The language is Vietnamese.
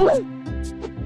Ooh.